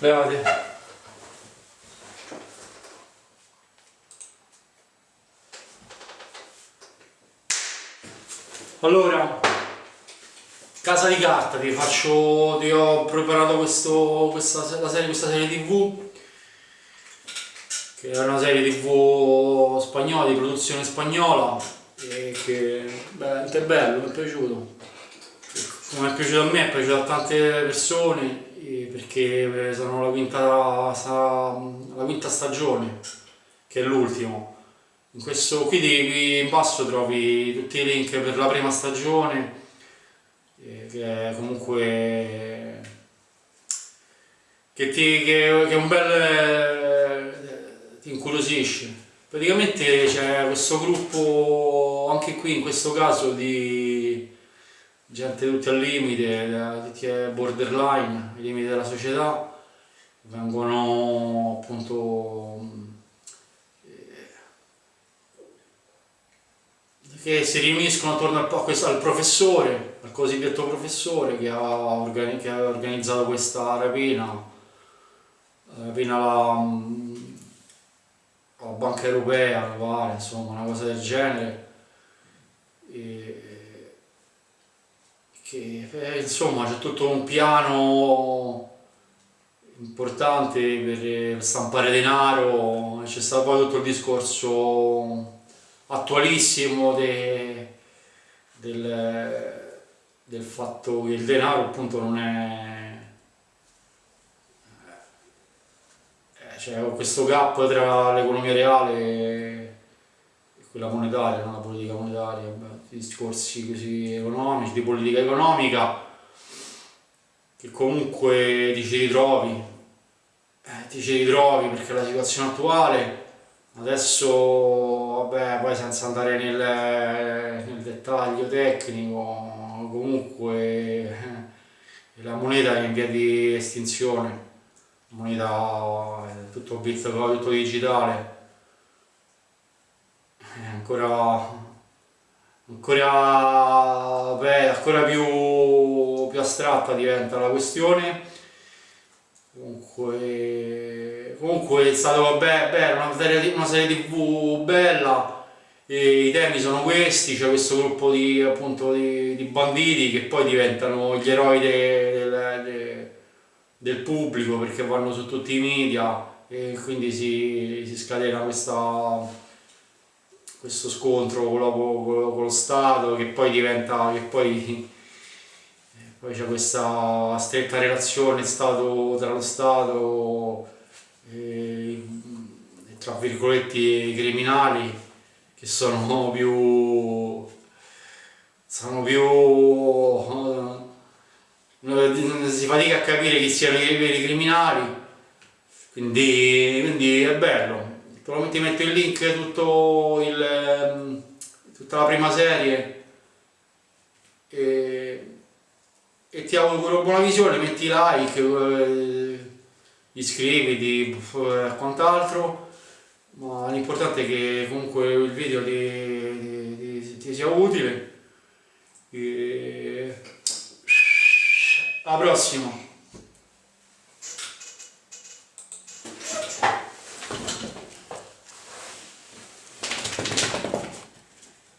Levate. Allora, casa di carta, ti faccio, ti ho preparato questo, questa, la serie, questa serie tv che è una serie tv spagnola, di produzione spagnola e che beh, è bello, mi è piaciuto come è piaciuto a me, è piaciuto a tante persone perché sono la quinta, la quinta stagione che è l'ultimo. In questo qui, qui in basso trovi tutti i link per la prima stagione che è comunque che, ti, che, che è un bel ti incuriosisce. Praticamente c'è questo gruppo anche qui in questo caso di gente tutti al limite tutti borderline ai limiti della società vengono appunto che si riuniscono attorno al, al, professore, al cosiddetto professore che ha, organizzato questa rapina, rapina alla, alla Banca Europea, insomma, una cosa del genere. E, che eh, insomma c'è tutto un piano importante per stampare denaro, c'è stato poi tutto il discorso attualissimo de, del, del fatto che il denaro appunto non è eh, c'è cioè, questo gap tra l'economia reale e quella monetaria, no? la politica monetaria, beh, discorsi così economici, di politica economica che comunque ti ci ritrovi, eh, ti ci ritrovi perché la situazione attuale. Adesso, vabbè, poi senza andare nel, nel dettaglio tecnico, comunque eh, la moneta è in via di estinzione, la moneta è tutto bitcoin, tutto digitale, è ancora, ancora, beh, ancora più, più astratta diventa la questione, comunque comunque è stato vabbè, bello, una serie, una serie tv bella. E i temi sono questi, c'è questo gruppo di, appunto, di, di, banditi che poi diventano gli eroi de, de, de, del pubblico perché vanno su tutti i media e quindi si, si scatena questa, questo scontro con, la, con, con, lo Stato che poi diventa, che poi, poi c'è questa stretta relazione Stato, tra lo Stato eh, tra virgolette criminali che sono più sono più eh, si fatica a capire chi siano i veri criminali. Quindi, quindi è bello probabilmente metto il link tutto il, ehm, tutta la prima serie. E, e ti auguro buona visione metti like eh, iscriviti e quant'altro. Ma l'importante è che comunque il video ti, ti, ti sia utile. E... alla prossima